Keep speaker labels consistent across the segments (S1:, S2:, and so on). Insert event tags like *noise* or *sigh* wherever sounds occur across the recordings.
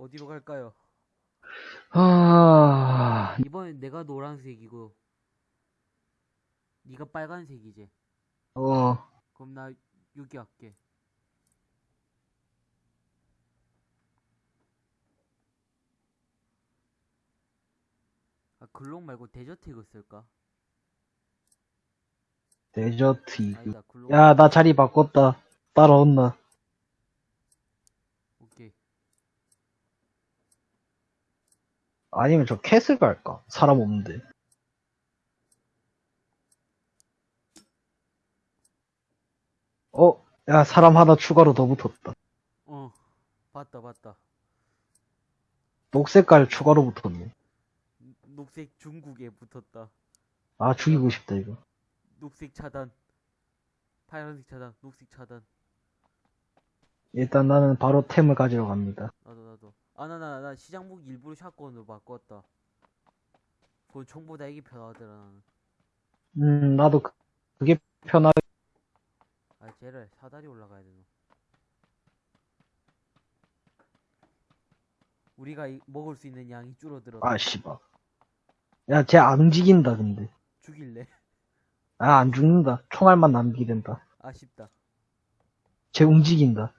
S1: 어디로 갈까요?
S2: 아,
S1: 이번엔 내가 노란색이고 네가 빨간색이지.
S2: 어,
S1: 그럼 나 여기 할게. 아, 글록 말고 데저트 이거 쓸까?
S2: 데저트 이그.
S1: 아니다, 글록.
S2: 야, 나 자리 바꿨다. 따라온나.
S1: 오케이.
S2: 아니면 저 캐슬 갈까? 사람 없는데. 어, 야, 사람 하나 추가로 더 붙었다.
S1: 어, 봤다, 봤다.
S2: 녹색깔 추가로 붙었네.
S1: 녹색 중국에 붙었다.
S2: 아, 죽이고 싶다, 이거.
S1: 녹색 차단. 파란색 차단, 녹색 차단.
S2: 일단 나는 바로 템을 가지러 갑니다.
S1: 나도, 나도. 아, 나, 나, 나 시장복 일부러 샷건으로 바꿨다. 그건 총보다 이게 편하더라, 나는.
S2: 음, 나도 그, 그게 편하,
S1: 아, 쟤를 사다리 올라가야 되노. 우리가 이- 먹을 수 있는 양이 줄어들어.
S2: 아, 씨발. 야, 쟤 안 움직인다, 근데.
S1: 죽일래?
S2: 아, 안 죽는다. 총알만 남기게 된다.
S1: 아쉽다.
S2: 쟤 움직인다.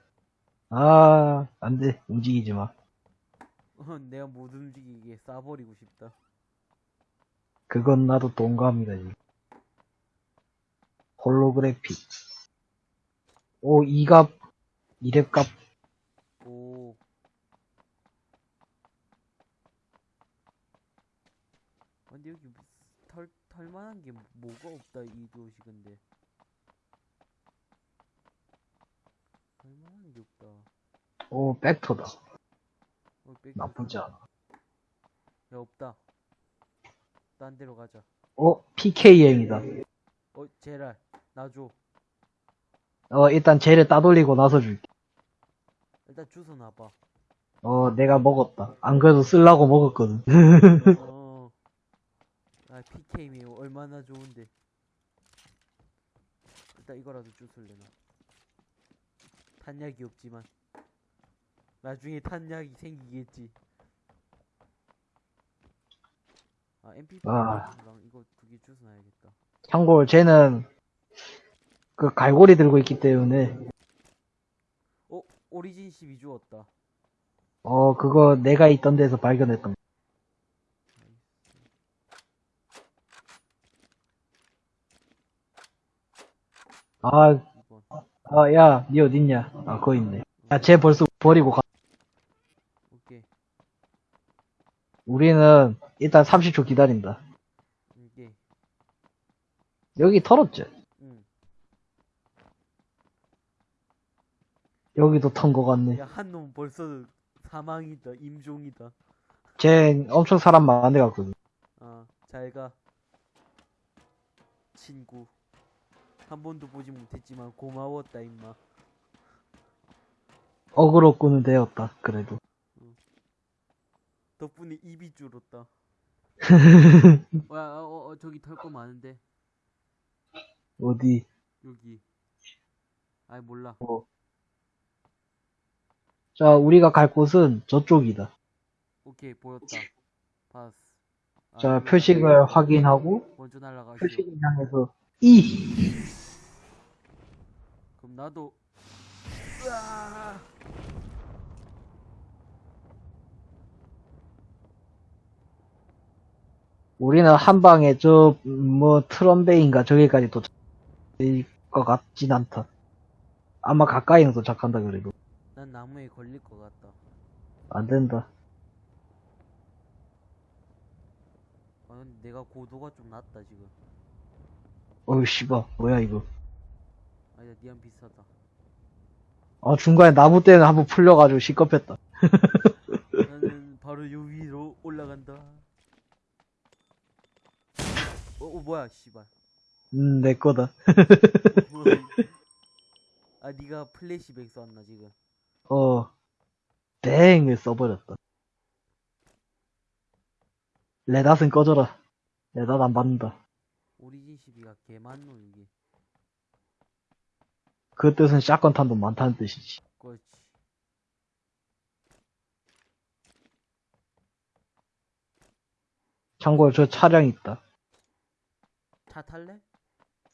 S2: 아, 안 돼. 움직이지 마.
S1: 어, 내가 못 움직이게 쏴버리고 싶다.
S2: 그건 나도 동감이다, 지금. 홀로그래픽. 오, 이갑이랩값
S1: 오. 아, 근데 여기 뭐 털, 털만한 게 뭐가 없다, 이 도시 근데. 털만한 게 없다.
S2: 오, 벡터다. 나쁘지 않아.
S1: 야, 없다. 딴 데로 가자.
S2: 어, PKM이다.
S1: 어, 제랄, 나 줘.
S2: 어, 일단 쟤를 따돌리고 나서 줄게.
S1: 일단 주소 놔봐.
S2: 어, 내가 먹었다. 안 그래도 쓸라고 먹었거든. *laughs*
S1: 어. 아, PK미 얼마나 좋은데. 일단 이거라도 주술래, 나. 탄약이 없지만. 나중에 탄약이 생기겠지. 아, MP4
S2: 아.
S1: 랑 이거 두 개 주워놔야겠다.
S2: 참고로 쟤는 그 갈고리 들고 있기 때문에
S1: 어, 오리진 12 주었다.
S2: 어, 그거 내가 있던 데서 발견했던 거. 아,
S1: 2번.
S2: 아, 야, 니 어딨냐? 아, 거기 있네. 야, 쟤 벌써 버리고 가.
S1: 오케이.
S2: 우리는 일단 30초 기다린다.
S1: 오케이.
S2: 여기 털었지?
S1: 응.
S2: 여기도 턴 거 같네.
S1: 야, 한 놈 벌써 사망이다. 임종이다.
S2: 쟤 엄청 사람 많은 데 갔거든.
S1: 아, 잘 가. 친구. 한 번도 보지 못했지만 고마웠다, 임마.
S2: 어그로 꾸는 되었다, 그래도.
S1: 덕분에 입이 줄었다. *laughs* 어, 야, 어, 어, 저기 털 거 많은데.
S2: 어디,
S1: 여기. 아이, 몰라.
S2: 어. 자, 우리가 갈 곳은 저쪽이다.
S1: 오케이, 보였다. 봤어. 아,
S2: 자,
S1: 여기
S2: 표식을 확인하고,
S1: 먼저 날아가시오.
S2: 표식을 향해서, 이!
S1: 그럼 나도. 으아!
S2: 우리는 한 방에 저, 뭐, 트럼베인가 저기까지 도착할 것 같진 않다. 아마 가까이는 도착한다, 그래도.
S1: 난 나무에 걸릴 것 같다.
S2: 안 된다.
S1: 아, 근데 내가 고도가 좀 낮다, 지금.
S2: 어우, 씨발, 뭐야, 이거.
S1: 아니다, 니랑 비슷하다.
S2: 아, 중간에 나무 때는 한번 풀려가지고 시겁했다.
S1: 나는 바로 요 위로 올라간다. 어, 어 뭐야 씨발
S2: 음, 내 거다.
S1: 아 니가 flashbang 썼나 지금
S2: 어, bang을 써버렸다. red dot은 꺼져라. red dot 안 받는다.
S1: 오리진 십이가 개많노 이게
S2: 그 뜻은 shotgun 탄도 많다는 뜻이지.
S1: 그렇지
S2: 참고로 저 차량 있다.
S1: 차 탈래?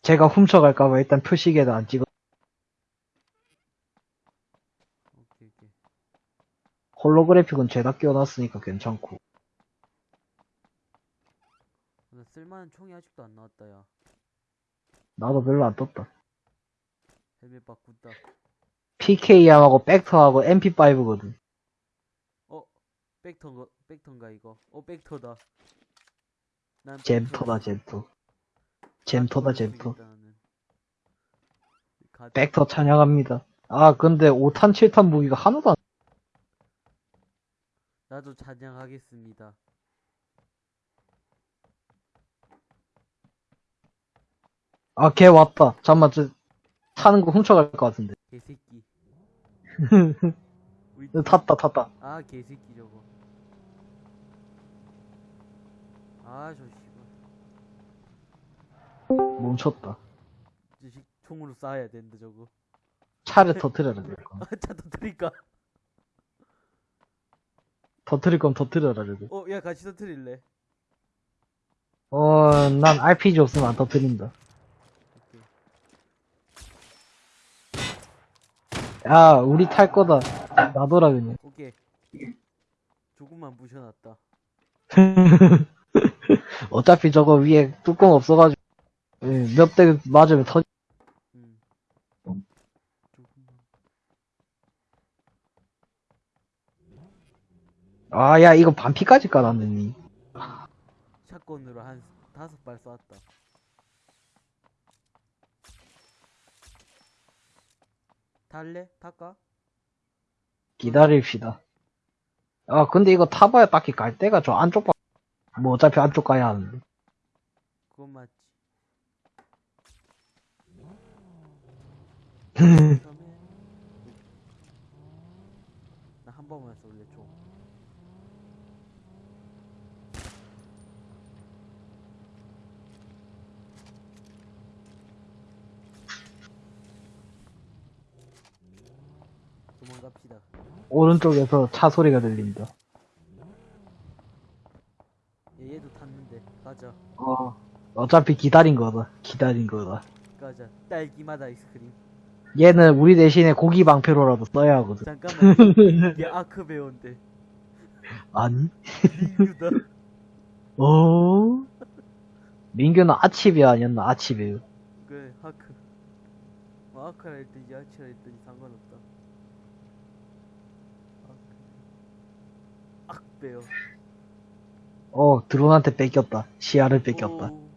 S2: 제가 훔쳐갈까봐 일단 표시계도 안 찍어.
S1: 오케이 오케이
S2: 홀로그래픽은 죄다 끼워놨으니까 괜찮고.
S1: 나 쓸만한 총이 아직도 안 나왔다 야
S2: 나도 별로 안 떴다.
S1: 헬멧 바꾼다
S2: PK하고 백터하고 MP5거든.
S1: 어 백터인가 백터인가 이거 어 백터다 난
S2: 잼터다, 잼터. 잼터.
S1: 가...
S2: 백터 찬양합니다. 아, 근데 5탄, 7탄 무기가 하나도 안,
S1: 나도 찬양하겠습니다
S2: 아, 걔 왔다. 잠깐만, 저, 타는 거 훔쳐갈 것 같은데.
S1: 개새끼 *laughs*
S2: 탔다, 탔다.
S1: 아 개새끼 저거 아저
S2: 멈췄다.
S1: 저식 총으로 쏴야 된다 저거
S2: 차를 터트려라, 될 거. *laughs*
S1: 아차 터뜨릴까
S2: 터트릴 거면 터트려라, 그래도.
S1: 어야 같이 터뜨릴래
S2: 어, 난 RPG 없으면 안 터트린다. 야, 우리 탈 거다. 놔둬라, 그냥.
S1: 오케이 조금만 부셔놨다 *laughs*
S2: 어차피 저거 위에 뚜껑 없어가지고, 예, 몇 대 맞으면 터,
S1: 음
S2: 아, 야, 이거 반피까지 깔았네, 니.
S1: 샷건으로 한 다섯 발 쐈다 탈래? 탈까?
S2: 기다립시다. 아, 근데 이거 타봐야 딱히 갈 데가 저 안쪽 봐. 뭐 어차피 안쪽 가야 하는데.
S1: 그건 맞지 처음에 나 한 번만 쏠래 총 도망갑시다
S2: 오른쪽에서 차 소리가 들린다.
S1: 얘, 얘도 탔는데 가자
S2: 어. 어차피 기다린 거다. 기다린 거다.
S1: 가자 딸기맛 아이스크림
S2: 얘는 우리 대신에 고기 방패로라도 써야 하거든.
S1: 잠깐만 얘 *laughs* 아크 배우인데
S2: 아니?
S1: 민규다
S2: 어? 민규는 아치베 아니었나? 아치베.
S1: 그래 하크 뭐 아크라 했더니 야치라 했더니 상관없다 아크 악배요
S2: 어, 드론한테 뺏겼다. 시야를 뺏겼다.
S1: 오.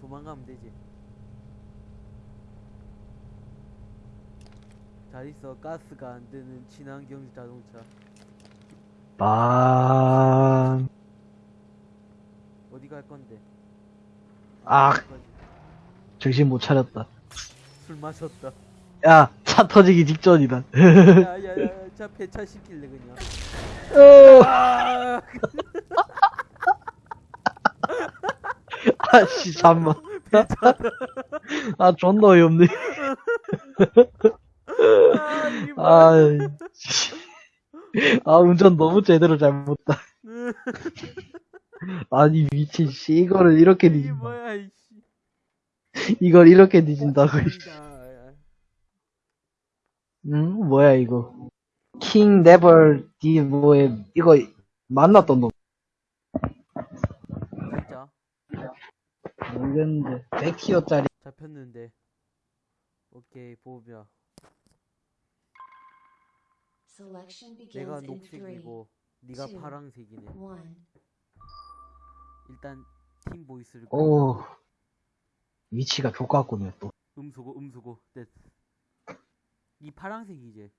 S1: 도망가면 되지 잘 있어 가스가 안 되는 친환경 자동차
S2: 빰.
S1: 어디 갈 건데
S2: 아? 정신 못 차렸다.
S1: 술 마셨다
S2: 야, 차 터지기 직전이다.
S1: 야 야야 자 폐차 시킬래 그냥
S2: 어,
S1: 아 *laughs*
S2: 아씨, 잠만. *laughs* 아, 존나 어이없네. *laughs* 아, 씨. 아, 운전 너무 제대로 잘못다. *laughs* 아니, 미친, 씨, 이거를 이렇게 뒤진다.
S1: 뭐야 이씨
S2: 이걸 이렇게 뒤진다고. 씨.
S1: 아,
S2: 응? 뭐야, 이거. 킹 네벌 디 뭐에 이거 만났던 놈
S1: 진짜
S2: 모르겠는데 100티어짜리
S1: 잡혔는데 오케이
S3: Selection
S1: 내가 녹색이고 네가 파랑색이네. 일단 팀 보이스를
S2: 오 위치가 족같군요 또.
S1: 음소거 음소거. 됐. 이 파랑색이지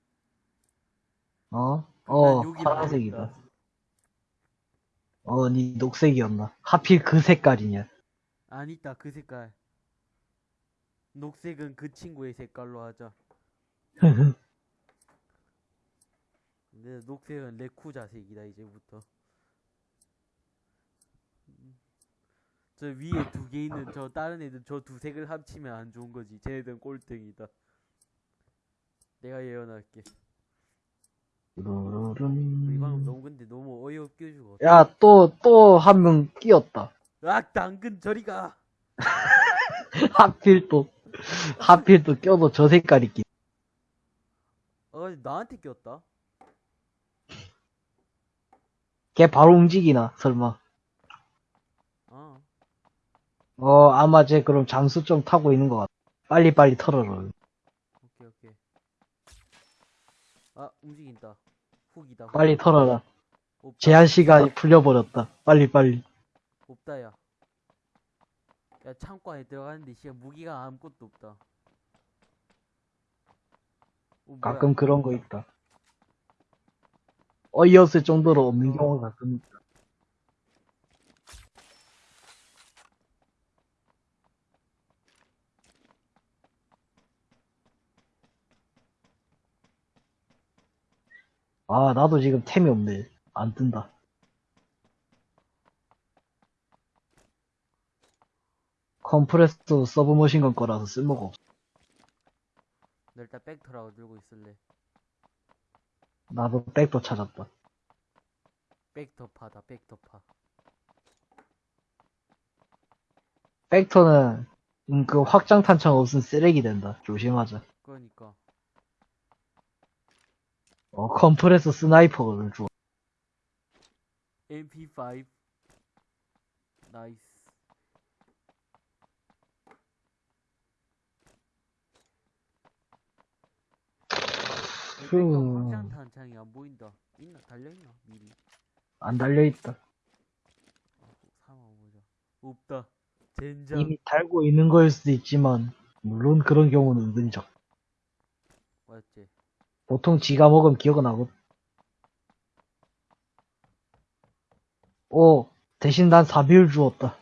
S2: 어? 난어
S1: 여기
S2: 파란색이다.
S1: 나왔다.
S2: 어 니 녹색이었나? 하필 그 색깔이냐?
S1: 아니다 그 색깔. 녹색은 그 친구의 색깔로 하자 *laughs* 근데 녹색은 레쿠 자색이다 이제부터 음. 저 위에 두 개 있는 저 다른 애들 저 두 색을 합치면 안 좋은 거지 쟤네들은 꼴등이다 내가 예언할게 이 방금. 너무 근데 너무 어이없게 죽어.
S2: 야, 또, 또 한 명 끼었다.
S1: 악 당근 저리가. *laughs*
S2: 하필 또, 하필 또 껴도 저 색깔이 끼.
S1: 어 나한테 꼈다.
S2: 걔 바로 움직이나, 설마.
S1: 어.
S2: 어, 아마 쟤 그럼 장수 좀 타고 있는 것 같아. 빨리빨리 털어라.
S1: 오케이 오케이. 아 움직인다. 훅이다. 훅.
S2: 빨리 털어라.
S1: 없다.
S2: 제한 시간이 풀려버렸다. 빨리빨리.
S1: 없다야. 야 창고 안에 들어가는데 씨야 무기가 아무것도 없다. 어, 뭐야.
S2: 가끔 그런 거 있다. 어이없을 정도로 없는 경우가 가끔 있다. 아, 나도 지금 템이 없네. 안 뜬다. 컴프레스도 서브머신건 거라서 쓸모가 없어.
S1: 나 일단 백터라고 들고 있을래.
S2: 나도 백도 찾았다.
S1: 백터파다 백터파.
S2: 백터는 음, 그 확장 탄창 없으면 쓰레기 된다. 조심하자.
S1: 그러니까
S2: 어, 컴프레서 sniper를 줘.
S1: MP5 nice.
S2: 후.
S1: 확장 탄창이 안 보인다. 있나 달려있나 미리.
S2: 안 달려있다.
S1: 아, 보자. 없다. 젠장.
S2: 이미 달고 있는 거일 수도 있지만, 물론 그런 경우는 은근히 적.
S1: 맞지.
S2: 보통 지가 먹으면 기억은 나고. 오, 대신 난 4비율 주었다.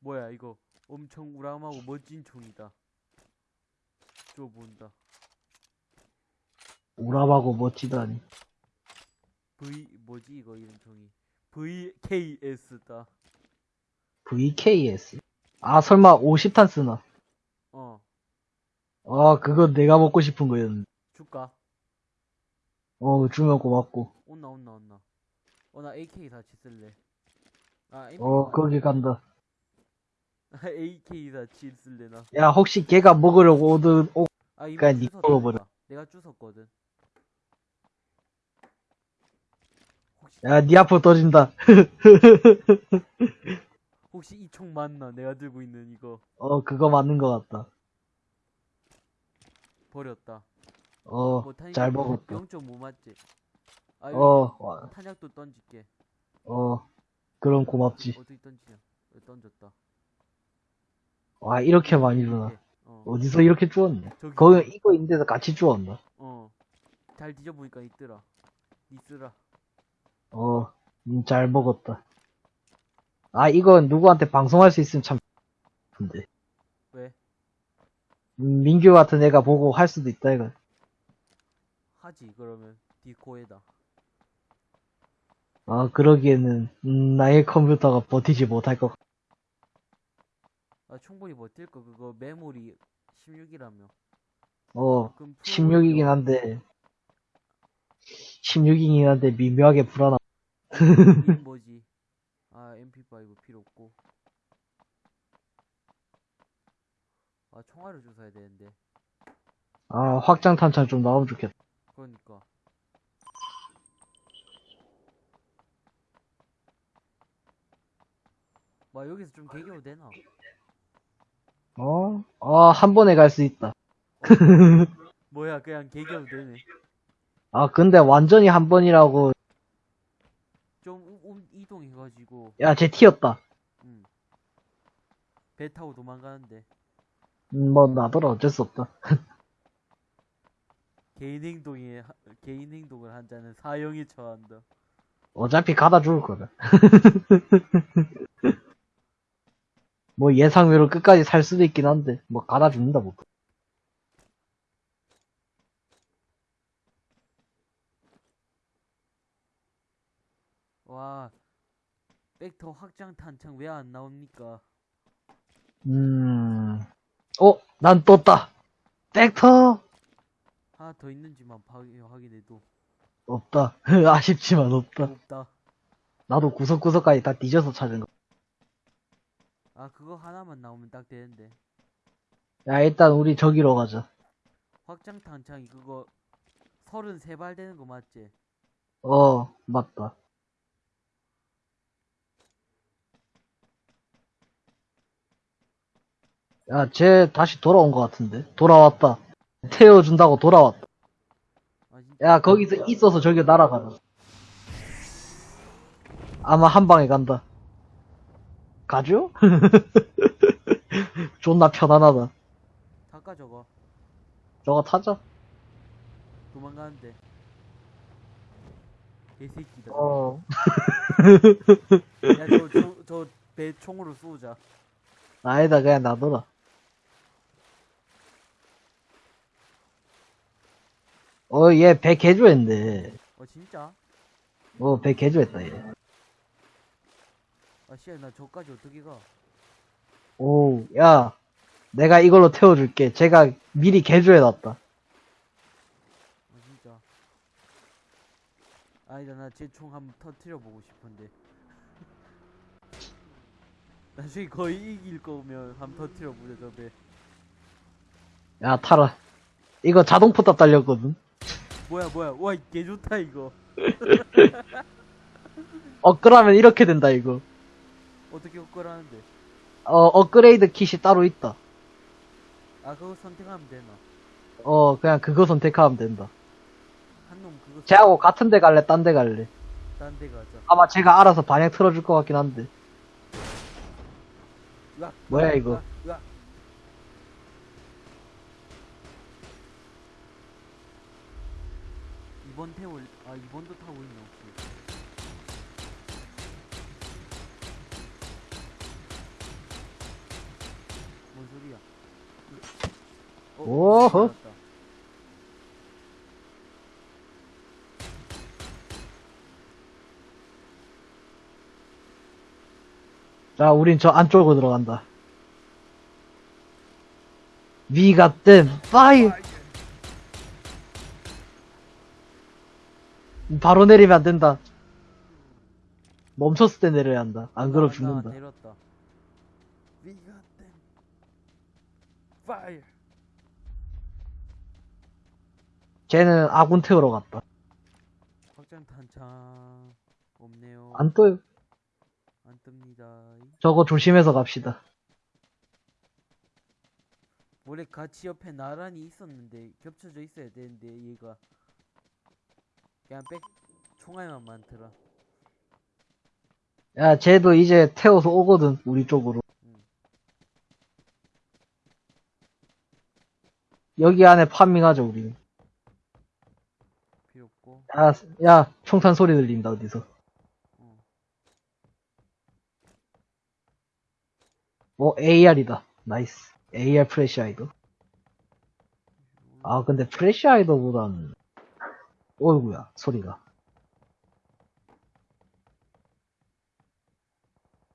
S1: 뭐야 이거 엄청 우람하고 멋진 총이다. 줘 본다.
S2: 우람하고 멋지다니.
S1: V 뭐지 이거 이런 총이. VKS다.
S2: VKS. 아, 설마 50탄 쓰나?
S1: 어
S2: 아, 그거 내가 먹고 싶은 거였는데.
S1: 줄까?
S2: 어, 주면 고맙고.
S1: 온나 온나 온나. 어 나 AK 사치 쓸래. 아
S2: 어, 거기 간다.
S1: AK *laughs* 사치 쓸래 나.
S2: 야, 혹시 걔가 먹으려고 오든, 오,
S1: 아 이거
S2: 니
S1: 주웠다,
S2: 먹어버려.
S1: 내가. 내가 주웠거든. 혹시
S2: 야, 니 앞으로 떠진다. *laughs*
S1: 혹시 이 총 맞나? 내가 들고 있는 이거
S2: 어, 그거 맞는 것 같다.
S1: 버렸다.
S2: 어,
S1: 뭐
S2: 잘 먹었다.
S1: 0.5 맞지? 아
S2: 어, 와,
S1: 탄약도 던질게.
S2: 어, 그럼 고맙지.
S1: 어떻게 던지냐? 던졌다.
S2: 와, 이렇게 많이 주나.
S1: 어.
S2: 어디서 이렇게?
S1: 저기
S2: 거기 이거 있는데도 같이 주웠나?
S1: 어. 잘 뒤져보니까 있더라. 니 쓰라.
S2: 어, 음, 잘 먹었다. 아, 이건 누구한테 방송할 수 있으면 참, 근데.
S1: 왜?
S2: 음, 민규 같은 애가 보고 할 수도 있다, 이거.
S1: 하지 그러면 디코에다.
S2: 아, 그러기에는, 음, 나의 컴퓨터가 버티지 못할 것 같아.
S1: 아 충분히 버틸 거 그거 메모리 16이라며.
S2: 어,
S1: 그럼
S2: 16이긴 한데, 16이긴 한데 미묘하게 불안함.
S1: 이 뭐지? 아 MP5 필요 없고. 아 총알을 주워야 되는데.
S2: 아, 확장 탄창 좀 나오면 좋겠다.
S1: 그러니까. 와 여기서 좀 개겨도 되나?
S2: 어? 아, 한 번에 갈 수 있다.
S1: 뭐야 그냥 개겨도 되네.
S2: 아, 근데 완전히 한 번이라고,
S1: 좀 우- 움- 이동해가지고
S2: 야, 쟤 튀었다.
S1: 음. 배 타고 도망가는데
S2: 음, 뭐, 나더러 어쩔 수 없다. *laughs*
S1: 개인 행동에 하- 개인 행동을 한 자는 사형에 처한다.
S2: 어차피 가다 죽을 거다. *laughs* 뭐 예상외로 끝까지 살 수도 있긴 한데, 뭐 가다 죽는다, 뭐.
S1: 와 백터 확장 탄창 왜 안 나옵니까?
S2: 음, 어, 난 떴다. 벡터!
S1: 하나 더 있는지만 파- 확인해도
S2: 없다. *laughs* 아쉽지만 없다.
S1: 없다.
S2: 나도 구석구석까지 다 뒤져서 찾은 거.
S1: 아 그거 하나만 나오면 딱 되는데.
S2: 야, 일단 우리 저기로 가자.
S1: 확장 탄창이 그거 33발 되는 거 맞지?
S2: 어, 맞다. 야, 쟤 다시 돌아온 것 같은데? 돌아왔다. 태워준다고 돌아왔다.
S1: 아?
S2: 야, 거기서 있어서 저기 날아가자. 아마 한 방에 간다. 가죠? *laughs* 존나 편안하다.
S1: 잠깐 저거
S2: 저거 타자.
S1: 도망가는데. 개새끼다.
S2: 어.
S1: 야 저저 배 총으로 쏘자.
S2: 아니다, 그냥 놔둬라. 어, 얘 배 개조했네.
S1: 어 진짜?
S2: 어, 배 개조했다, 얘.
S1: 아 씨야 나 저까지 어떻게 가?
S2: 오, 야. 내가 이걸로 태워줄게. 제가 미리 개조해놨다.
S1: 아 진짜. 아니다 나제 총 한번 터트려 보고 싶은데. *laughs* 나중에 거의 이길 거면 한번 터트려 보자 저 배.
S2: 야, 타라. 이거 자동 포탑 달렸거든.
S1: 뭐야 뭐야 와개 좋다 이거. *laughs*
S2: 업그라면 이렇게 된다, 이거.
S1: 어떻게 upgrade하는데?
S2: 어, 업그레이드 킷이 따로 있다.
S1: 아 그거 선택하면 되나?
S2: 어, 그냥 그거 선택하면 된다.
S1: 한놈 그거
S2: 쟤하고 같은 데 갈래, 딴 데 갈래?
S1: 딴 데 가자.
S2: 아마 제가 알아서 반향 틀어줄 것 같긴 한데.
S1: 으악,
S2: 뭐야,
S1: 으악,
S2: 이거?
S1: 으악, 으악. 이번 태울 아 이번도 타고 있네 혹시? 뭔 소리야? 어,
S2: 오호.
S1: 알았다.
S2: 자, 우린 저 안쪽으로 들어간다. We got them, fire! 바로 내리면 안 된다. 멈췄을 때 내려야 한다. 안 그러면
S1: 나-
S2: 죽는다.
S1: 나 내렸다. We got them. Fire.
S2: 쟤는 아군 태우러 갔다.
S1: 확장 탄창 없네요.
S2: 안 떠요.
S1: 안 뜹니다.
S2: 저거 조심해서 갑시다.
S1: 원래 같이 옆에 나란히 있었는데 겹쳐져 있어야 되는데 얘가 그냥 백 총알만 많더라.
S2: 야, 쟤도 이제 태워서 오거든, 우리 쪽으로.
S1: 응.
S2: 여기 안에 파밍하자, 우리.
S1: 필요 없고.
S2: 야, 야, 총탄 소리 들린다, 어디서.
S1: 어.
S2: 어, AR이다. 나이스. AR 프레시 아이도. 아, 근데 프레시 아이더보단, 어이구야, 소리가.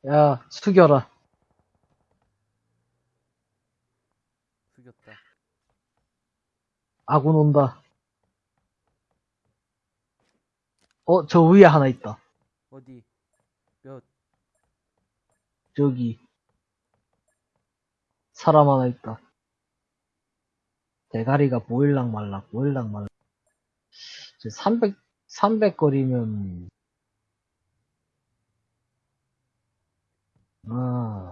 S2: 야, 숙여라.
S1: 숙였다.
S2: 아군 온다. 어, 저 위에 하나 있다.
S1: 어디? 몇?
S2: 저기. 사람 하나 있다. 대가리가 보일랑 말랑, 보일랑 말랑. 이제 300, 300 거리면, 아.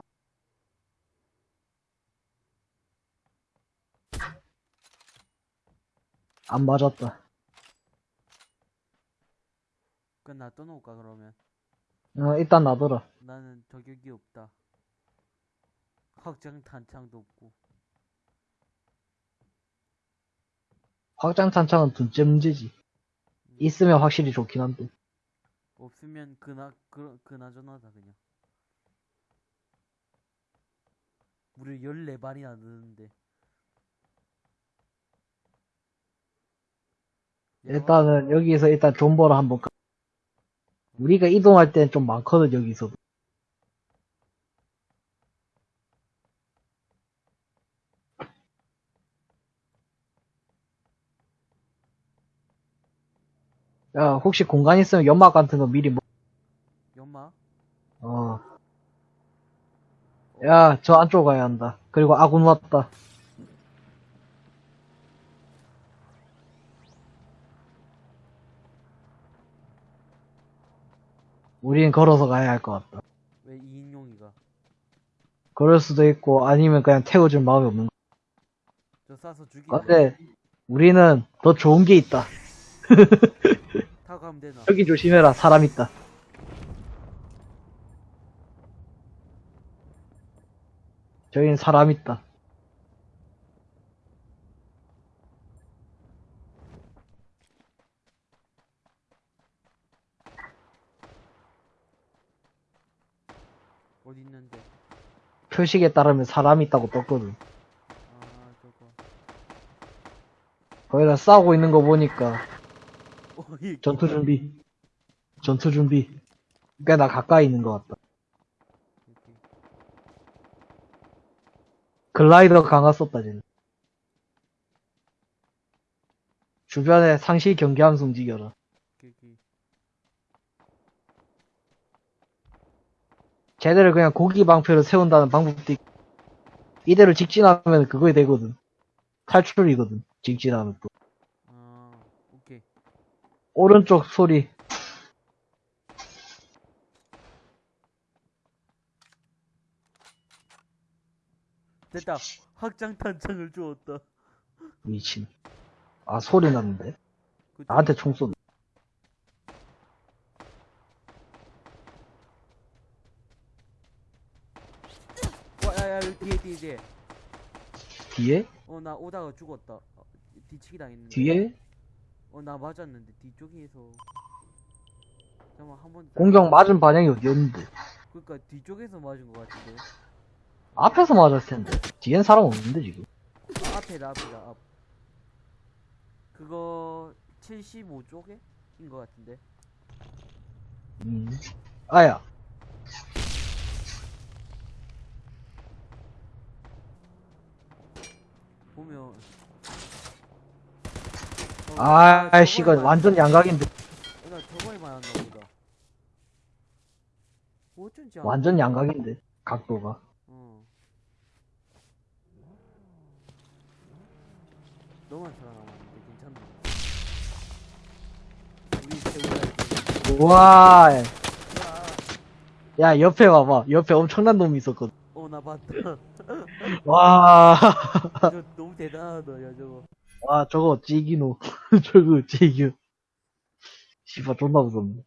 S2: 안 맞았다.
S1: 그건 나 떠놓을까 그러면?
S2: 어, 일단 놔둬라.
S1: 나는 저격이 없다. 확장 탄창도 없고.
S2: 확장 탄창은 둘째 문제지. 있으면 확실히 좋긴 한데.
S1: 없으면 그나 그 그나저나다 그냥. 무려 14발이나 넣는데.
S2: 일단은 여기서 일단 존버를 한번 가. 우리가 이동할 땐좀 많거든 여기서도. 야, 혹시 공간 있으면 연막 같은 거 미리 뭐,
S1: 연마?
S2: 어. 야, 저 안쪽 가야 한다. 그리고 아군 왔다. 우린 걸어서 가야 할 것 같다.
S1: 왜 2인용이가?
S2: 그럴 수도 있고, 아니면 그냥 태워줄 마음이 없는 거.
S1: 저 쏴서 죽이고
S2: 근데, 우리는 더 좋은 게 있다. *laughs*
S1: 타고 가면 되나?
S2: 여기 조심해라, 사람 있다. 저긴 사람 있다.
S1: 어디 있는데?
S2: 표식에 따르면 사람 있다고 떴거든.
S1: 아 저거
S2: 거기다 싸우고 있는 거 보니까, 전투 준비. 전투 준비. 꽤 나 가까이 있는 것 같다.
S1: 이렇게.
S2: 글라이더 강화 썼다, 쟤는. 주변에 상시 경계하면서 움직여라. 쟤들을 그냥 고기 방패로 세운다는 방법도 있고, 이대로 직진하면 그거에 되거든. 탈출이거든. 직진하면 또. 오른쪽 소리.
S1: 됐다 확장 탄창을 주었다
S2: 미친. 아, 소리 났는데?
S1: 그쪽.
S2: 나한테 총 쏜다.
S1: 와 야야 여기 뒤에 뒤에 뒤에
S2: 뒤에?
S1: 어 나 오다가 죽었다 어, 뒤치기 당했는데
S2: 뒤에?
S1: 어 나 맞았는데 뒤쪽에서 잠깐만 한번
S2: 공격 맞은 방향이 어디였는데?
S1: 그니까 뒤쪽에서 맞은 것 같은데
S2: 앞에서 맞았을 텐데. 뒤엔 사람 없는데, 지금.
S1: 아, 앞에다 앞에다 앞 그거 75쪽에? 인것 같은데
S2: 음. 아야.
S1: 보면 어,
S2: 아, 씨가
S1: 맞-
S2: 완전 양각인데.
S1: 나 보다 어쩐지
S2: 완전 양각인데. 각도가.
S1: 어. 너만 살아남았는데? 우리 세우라
S2: 우와.
S1: 야,
S2: 야, 옆에 봐봐. 옆에 엄청난 놈이 있었거든.
S1: 어, 나 봤다. *laughs*
S2: 와. *laughs*
S1: 저 너무 대단하다, 야, 저거.
S2: 와, 저거 찌기노. *laughs* 저거 찌기. 씨발, 존나 무섭네.